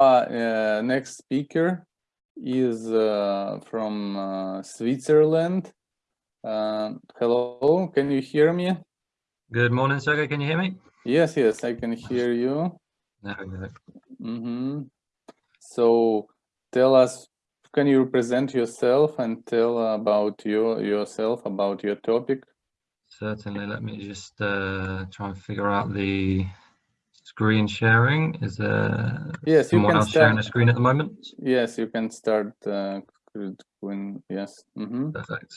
uh, next speaker is uh, from uh, Switzerland. Uh, hello, can you hear me? Good morning, Sergey. Can you hear me? Yes, yes, I can hear you. No, no. Mm -hmm. So tell us, can you present yourself and tell about your yourself, about your topic? Certainly. Let me just uh, try and figure out the screen sharing. Is there yes, someone else start, sharing the screen at the moment? Yes, you can start. Uh, when, yes. Mm -hmm. Perfect.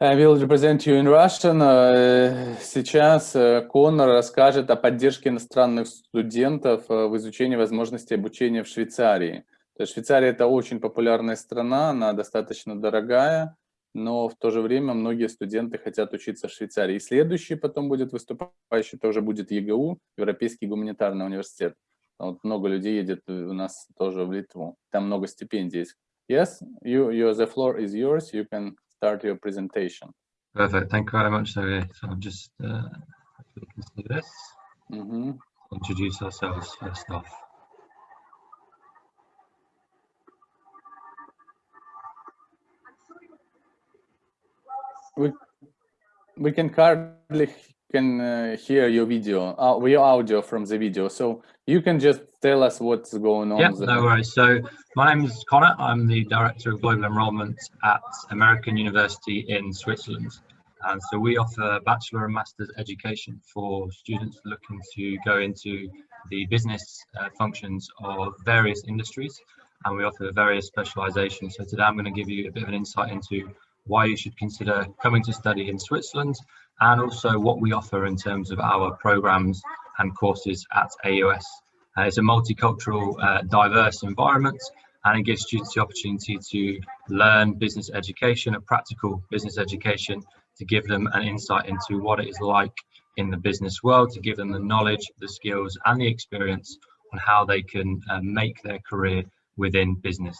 I will represent you in Russian. Э, сейчас Конор расскажет о поддержке иностранных студентов э, в изучении возможностей обучения в Швейцарии. То есть Швейцария – это очень популярная страна, она достаточно дорогая, но в то же время многие студенты хотят учиться в Швейцарии. И следующий потом будет выступающий, тоже будет ЕГУ, Европейский гуманитарный университет. Вот много людей едет у нас тоже в Литву. Там много стипендий есть. Yes, you, you, the floor is yours. You can start your presentation. Perfect. Thank you very much, Sergey. So I'll just uh, this. Mm -hmm. Introduce ourselves first off. We we can hardly can uh, hear your video, uh, your audio from the video. So you can just tell us what's going on. Yeah, no worries. So my name is Connor. I'm the Director of Global Enrollment at American University in Switzerland. And so we offer bachelor and master's education for students looking to go into the business uh, functions of various industries. And we offer various specializations. So today I'm going to give you a bit of an insight into why you should consider coming to study in Switzerland and also what we offer in terms of our programs and courses at AUS. Uh, it's a multicultural, uh, diverse environment and it gives students the opportunity to learn business education, a practical business education, to give them an insight into what it is like in the business world, to give them the knowledge, the skills and the experience on how they can uh, make their career within business.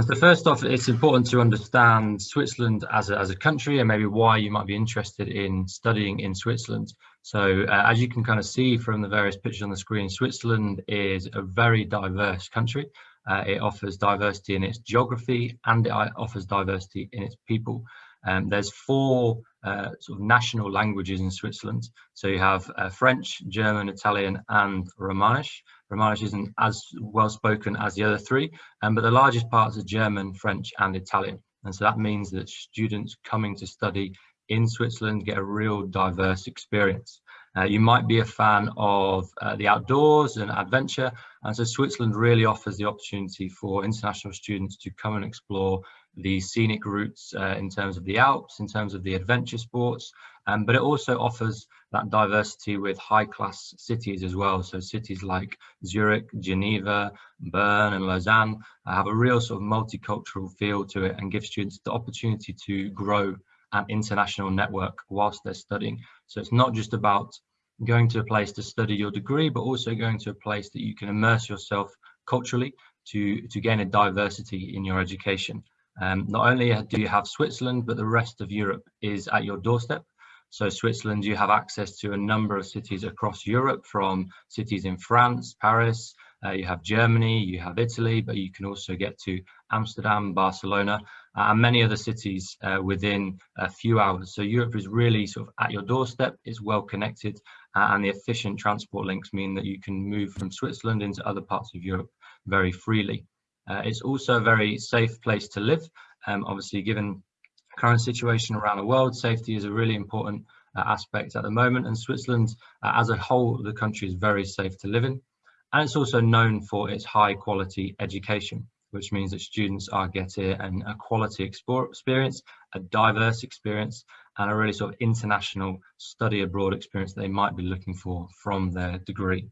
And so first off, it's important to understand Switzerland as a, as a country and maybe why you might be interested in studying in Switzerland. So uh, as you can kind of see from the various pictures on the screen, Switzerland is a very diverse country. Uh, it offers diversity in its geography and it offers diversity in its people. Um, there's four uh, sort of national languages in Switzerland. So you have uh, French, German, Italian and Romanish. Romanish isn't as well spoken as the other three, um, but the largest parts are German, French and Italian. And so that means that students coming to study in Switzerland get a real diverse experience. Uh, you might be a fan of uh, the outdoors and adventure, and so Switzerland really offers the opportunity for international students to come and explore the scenic routes uh, in terms of the Alps, in terms of the adventure sports, um, but it also offers that diversity with high class cities as well. So cities like Zurich, Geneva, Bern and Lausanne have a real sort of multicultural feel to it and give students the opportunity to grow an international network whilst they're studying. So it's not just about going to a place to study your degree, but also going to a place that you can immerse yourself culturally to, to gain a diversity in your education. Um, not only do you have Switzerland, but the rest of Europe is at your doorstep. So Switzerland, you have access to a number of cities across Europe from cities in France, Paris, uh, you have Germany, you have Italy, but you can also get to Amsterdam, Barcelona, uh, and many other cities uh, within a few hours. So Europe is really sort of at your doorstep, it's well connected, uh, and the efficient transport links mean that you can move from Switzerland into other parts of Europe very freely. Uh, it's also a very safe place to live. Um, obviously, given current situation around the world, safety is a really important uh, aspect at the moment. And Switzerland, uh, as a whole, the country is very safe to live in. And it's also known for its high quality education, which means that students are getting an, a quality experience, a diverse experience, and a really sort of international study abroad experience they might be looking for from their degree.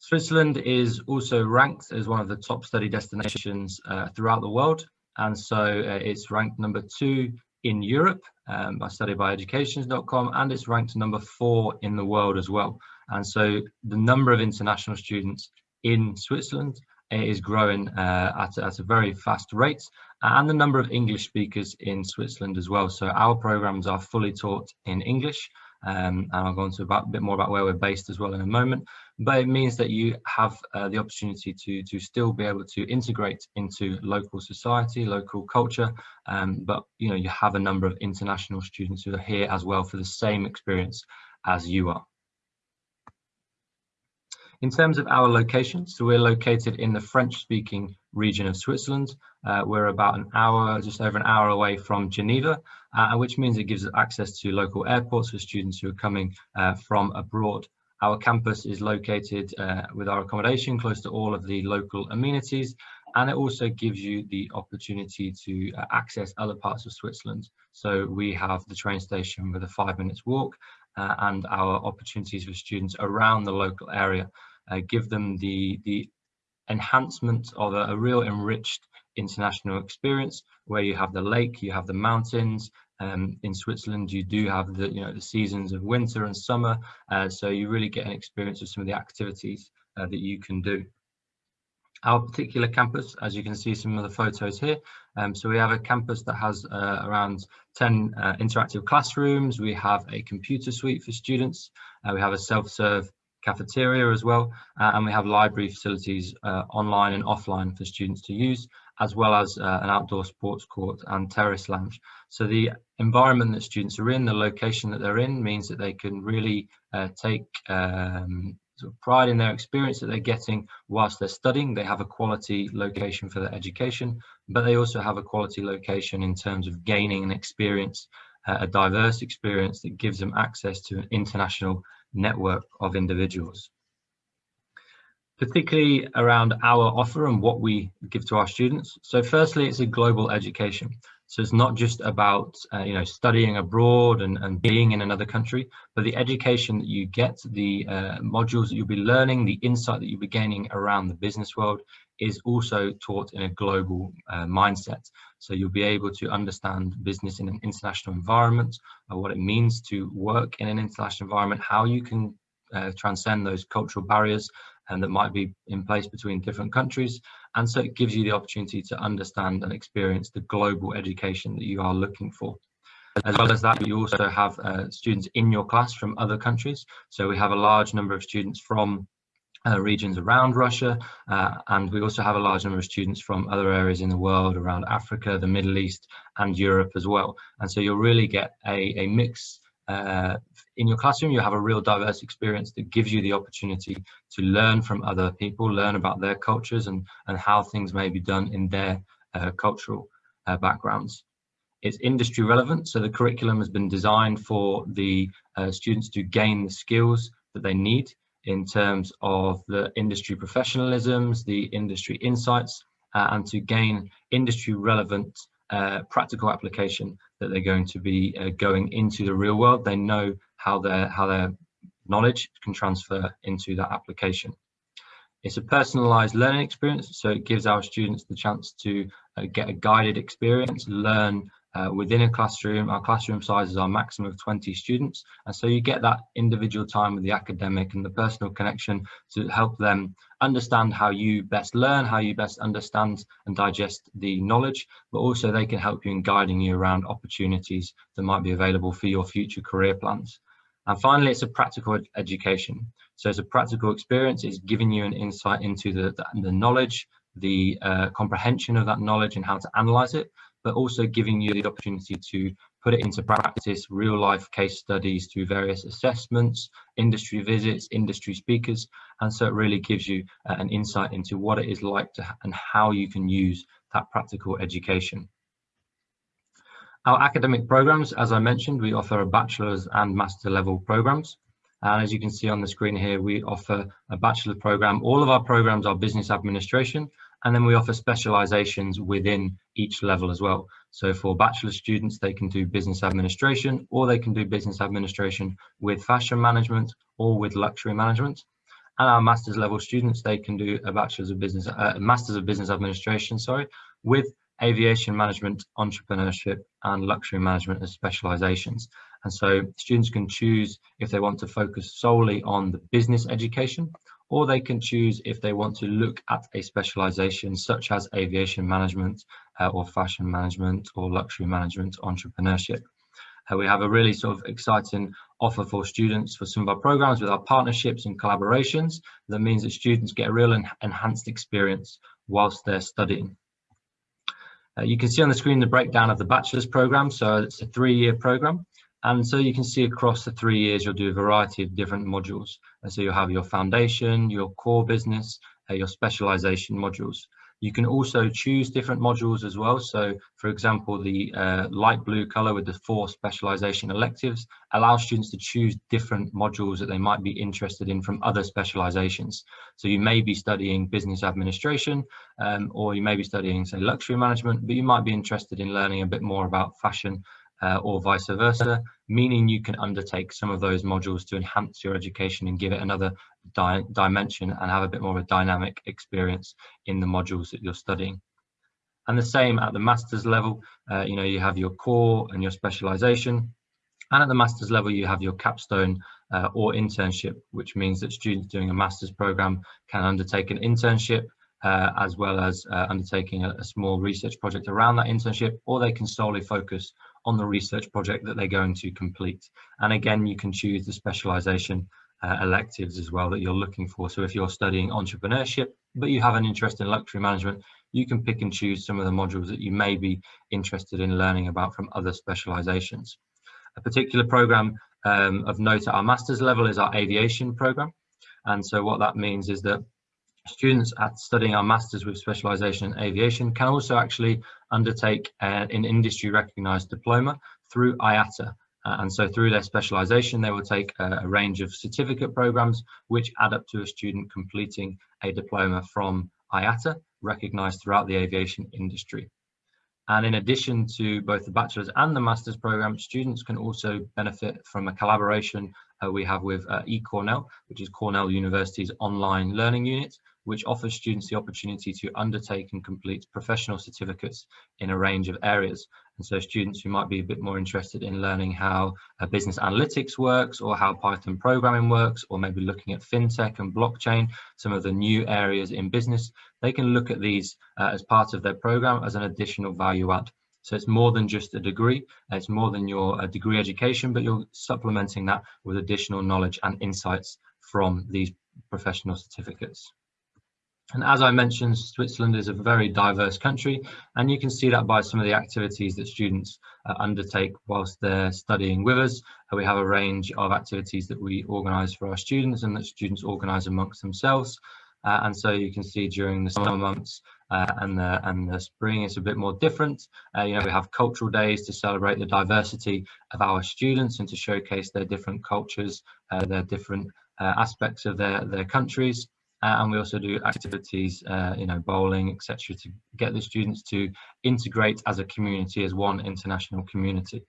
Switzerland is also ranked as one of the top study destinations uh, throughout the world. And so uh, it's ranked number two in Europe um, by studybyeducation.com and it's ranked number four in the world as well. And so the number of international students in Switzerland is growing uh, at, at a very fast rate and the number of English speakers in Switzerland as well. So our programs are fully taught in English, um, and I'll go into about, a bit more about where we're based as well in a moment. But it means that you have uh, the opportunity to, to still be able to integrate into local society, local culture, um, but you know you have a number of international students who are here as well for the same experience as you are. In terms of our location, so we're located in the French-speaking region of Switzerland. Uh, we're about an hour, just over an hour away from Geneva, uh, which means it gives us access to local airports for students who are coming uh, from abroad. Our campus is located uh, with our accommodation close to all of the local amenities, and it also gives you the opportunity to uh, access other parts of Switzerland. So we have the train station with a five minutes walk uh, and our opportunities for students around the local area uh, give them the, the enhancement of a, a, real enriched international experience where you have the lake, you have the mountains. Um, in Switzerland, you do have the, you know, the seasons of winter and summer. Uh, so you really get an experience of some of the activities uh, that you can do. Our particular campus, as you can see some of the photos here, um, so we have a campus that has uh, around 10 uh, interactive classrooms. We have a computer suite for students. Uh, we have a self-serve cafeteria as well, uh, and we have library facilities online and offline for students to use, as well as uh, an outdoor sports court and terrace lounge. So the environment that students are in, the location that they're in, means that they can really uh, take um, sort of pride in their experience that they're getting whilst they're studying. They have a quality location for their education, but they also have a quality location in terms of gaining an experience, uh, a diverse experience that gives them access to an international network of individuals. Particularly around our offer and what we give to our students. So firstly, it's a global education. So it's not just about uh, you know studying abroad and, and being in another country, but the education that you get, the uh, modules that you'll be learning, the insight that you'll be gaining around the business world is also taught in a global uh, mindset. So you'll be able to understand business in an international environment, uh, what it means to work in an international environment, how you can uh, transcend those cultural barriers and that might be in place between different countries. And so it gives you the opportunity to understand and experience the global education that you are looking for. As well as that, you also have uh, students in your class from other countries. So we have a large number of students from uh, regions around Russia, uh, and we also have a large number of students from other areas in the world around Africa, the Middle East, and Europe as well. And so you'll really get a, a mix uh, in your classroom, you have a real diverse experience that gives you the opportunity to learn from other people, learn about their cultures and, and how things may be done in their uh, cultural uh, backgrounds. It's industry relevant, so the curriculum has been designed for the uh, students to gain the skills that they need in terms of the industry professionalisms, the industry insights, uh, and to gain industry relevant uh, practical application that they're going to be uh, going into the real world. They know how their how their knowledge can transfer into that application. It's a personalized learning experience, so it gives our students the chance to uh, get a guided experience, learn uh, within a classroom. Our classroom sizes are maximum of 20 students. And so you get that individual time with the academic and the personal connection to help them understand how you best learn, how you best understand and digest the knowledge, but also they can help you in guiding you around opportunities that might be available for your future career plans. And finally, it's a practical ed education. So it's a practical experience, it's giving you an insight into the, the, the knowledge, the uh, comprehension of that knowledge and how to analyze it, but also giving you the opportunity to put it into practice, real life case studies through various assessments, industry visits, industry speakers. And so it really gives you uh, an insight into what it is like to and how you can use that practical education. Our academic programs, as I mentioned, we offer a bachelor's and master level programs. And as you can see on the screen here, we offer a bachelor program. All of our programs are business administration, and then we offer specializations within each level as well. So for bachelor students, they can do business administration or they can do business administration with fashion management or with luxury management. And our master's level students, they can do a bachelor's of business, uh, master's of business administration, sorry, with aviation management, entrepreneurship, and luxury management as specializations. And so students can choose if they want to focus solely on the business education or they can choose if they want to look at a specialization such as aviation management uh, or fashion management or luxury management entrepreneurship. Uh, we have a really sort of exciting offer for students for some of our programs with our partnerships and collaborations. That means that students get a real en enhanced experience whilst they're studying. Uh, you can see on the screen the breakdown of the bachelor's program. So it's a three-year program. And so you can see across the three years, you'll do a variety of different modules. And so you'll have your foundation, your core business, uh, your specialization modules. You can also choose different modules as well. So for example, the uh, light blue color with the four specialization electives allows students to choose different modules that they might be interested in from other specializations. So you may be studying business administration um, or you may be studying say luxury management, but you might be interested in learning a bit more about fashion uh, or vice versa, meaning you can undertake some of those modules to enhance your education and give it another di dimension and have a bit more of a dynamic experience in the modules that you're studying. And the same at the master's level, uh, you know, you have your core and your specialization. And at the master's level, you have your capstone uh, or internship, which means that students doing a master's program can undertake an internship uh, as well as uh, undertaking a, a, small research project around that internship, or they can solely focus on the research project that they're going to complete. And again, you can choose the specialization uh, electives as well that you're looking for. So if you're studying entrepreneurship, but you have an interest in luxury management, you can pick and choose some of the modules that you may be interested in learning about from other specializations. A particular program um, of note at our master's level is our aviation program. And so what that means is that students at studying our masters with specialization in aviation can also actually undertake uh, an industry recognized diploma through IATA. Uh, and so through their specialization, they will take a, a, range of certificate programs which add up to a student completing a diploma from IATA, recognized throughout the aviation industry. And in addition to both the bachelor's and the master's program, students can also benefit from a collaboration uh, we have with uh, eCornell, which is Cornell University's online learning unit, which offers students the opportunity to undertake and complete professional certificates in a range of areas. And so students who might be a bit more interested in learning how uh, business analytics works or how Python programming works, or maybe looking at fintech and blockchain, some of the new areas in business, they can look at these uh, as part of their program as an additional value add. So it's more than just a degree, it's more than your uh, degree education, but you're supplementing that with additional knowledge and insights from these professional certificates. And as I mentioned, Switzerland is a very diverse country, and you can see that by some of the activities that students uh, undertake whilst they're studying with us. Uh, we have a range of activities that we organise for our students and that students organise amongst themselves. Uh, and so you can see during the summer months uh, and the and the spring it's a bit more different. Uh, you know, we have cultural days to celebrate the diversity of our students and to showcase their different cultures, uh, their different aspects of their their countries. Uh, and we also do activities, uh, you know, bowling, etc., to get the students to integrate as a community, as one international community.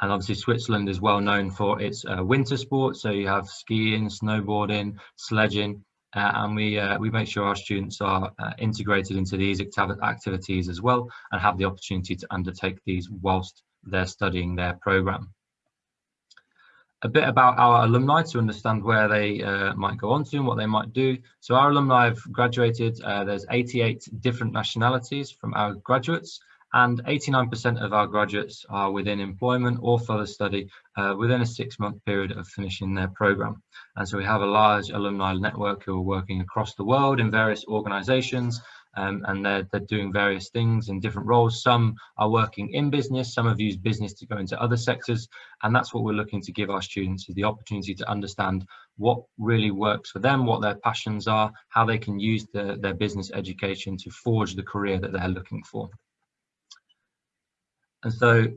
And obviously Switzerland is well known for its uh, winter sports, so you have skiing, snowboarding, sledging, uh, and we uh, we make sure our students are uh, integrated into these activities as well and have the opportunity to undertake these whilst they're studying their program a bit about our alumni to understand where they uh, might go on to and what they might do. So our alumni have graduated, uh, there's 88 different nationalities from our graduates and 89% of our graduates are within employment or further study uh, within a six month period of finishing their program. And so we have a large alumni network who are working across the world in various organizations um, and they're, they're doing various things in different roles. Some are working in business, some have used business to go into other sectors, and that's what we're looking to give our students is the opportunity to understand what really works for them, what their passions are, how they can use the, their business education to forge the career that they're looking for. And so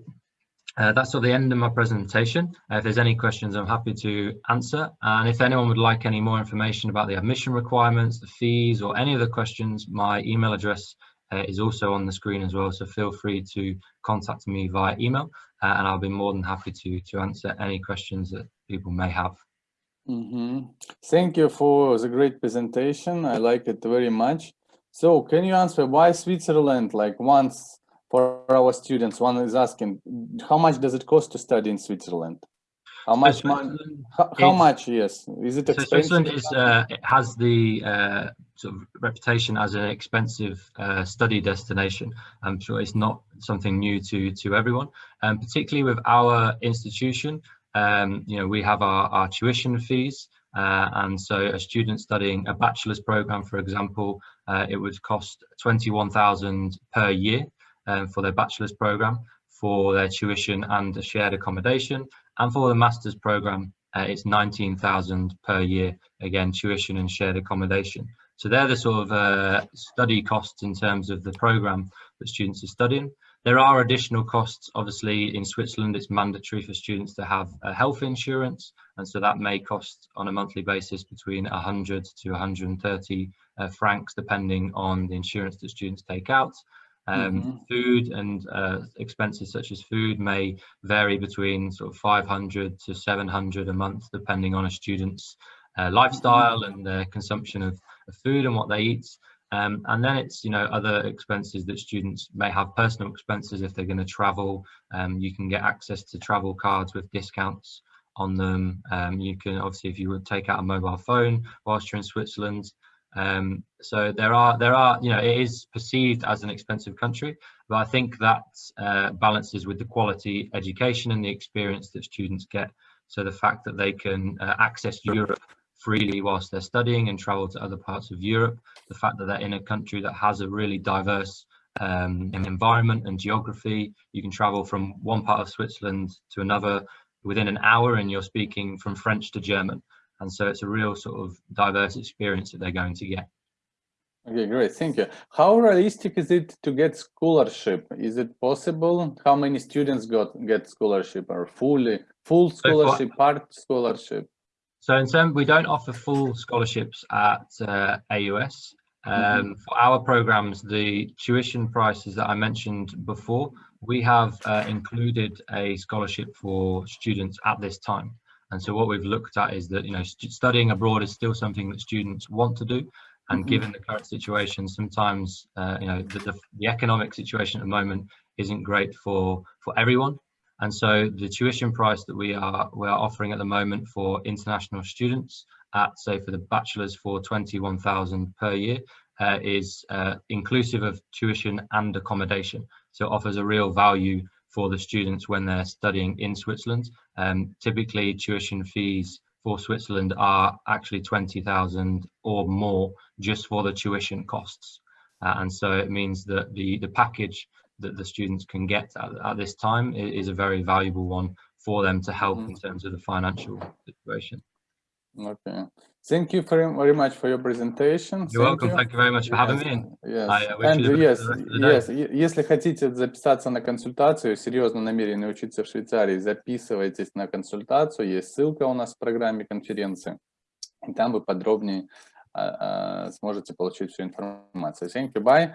uh, that's of the end of my presentation. Uh, if there's any questions, I'm happy to answer. And if anyone would like any more information about the admission requirements, the fees, or any other questions, my email address uh, is also on the screen as well. So feel free to contact me via email, uh, and I'll be more than happy to to answer any questions that people may have. Mm -hmm. Thank you for the great presentation. I like it very much. So can you answer why Switzerland, like once for our students, one is asking, how much does it cost to study in Switzerland? How So much money? Switzerland How, how is- much? Yes. Is it So expensive? Switzerland is uh, it has the uh, sort of reputation as an expensive uh, study destination. I'm sure it's not something new to to everyone, and particularly with our institution. Um, you know, we have our, our tuition fees, uh, and so a student studying a bachelor's program, for example, uh, it would cost twenty-one thousand per year um, for their bachelor's program for their tuition and shared accommodation, and for the master's program, uh, it's 19,000 per year, again, tuition and shared accommodation. So they're the sort of uh, study costs in terms of the program that students are studying. There are additional costs, obviously in Switzerland, it's mandatory for students to have a health insurance. And so that may cost on a monthly basis between 100 to 130 uh, francs, depending on the insurance that students take out. Um, Mhm. Food and uh, expenses such as food may vary between sort of 500 to 700 a month, depending on a student's uh, lifestyle and their consumption of, of food and what they eat. Um, and then it's, you know, other expenses that students may have personal expenses if they're going to travel. Um, you can get access to travel cards with discounts on them. Um, you can obviously, if you would take out a mobile phone whilst you're in Switzerland. Um, so there are, there are, you know, it is perceived as an expensive country, but I think that uh, balances with the quality education and the experience that students get. So the fact that they can uh, access Europe freely whilst they're studying and travel to other parts of Europe, the fact that they're in a country that has a really diverse um, environment and geography. You can travel from one part of Switzerland to another within an hour and you're speaking from French to German. And so it's a real sort of diverse experience that they're going to get. Okay, great. Thank you. How realistic is it to get scholarship? Is it possible? How many students got get scholarship or fully full scholarship, part scholarship? So in terms, we don't offer full scholarships at uh, AUS. Um, Mhm. For our programs, the tuition prices that I mentioned before, we have uh, included a scholarship for students at this time. And so what we've looked at is that, you know, stu- studying abroad is still something that students want to do. And Mhm. given the current situation, sometimes, uh, you know, the, the, the economic situation at the moment isn't great for, for everyone. And so the tuition price that we are we are offering at the moment for international students at say for the bachelor's for 21,000 per year uh, is uh, inclusive of tuition and accommodation. So it offers a real value for the students when they're studying in Switzerland. Um, typically tuition fees for Switzerland are actually 20,000 or more just for the tuition costs. Uh, and so it means that the, the package that the students can get at, at this time is a very valuable one for them to help Mhm. in terms of the financial situation. Okay. Thank you very, very much for your presentation. You're Thank welcome. you. Thank you very much for having me. Yes. I, uh, wish And you yes, yes, если хотите записаться на консультацию, серьезно намерены учиться в Швейцарии, записывайтесь на консультацию, есть ссылка у нас в программе конференции, и там вы подробнее а, а, сможете получить всю информацию. Thank you, bye.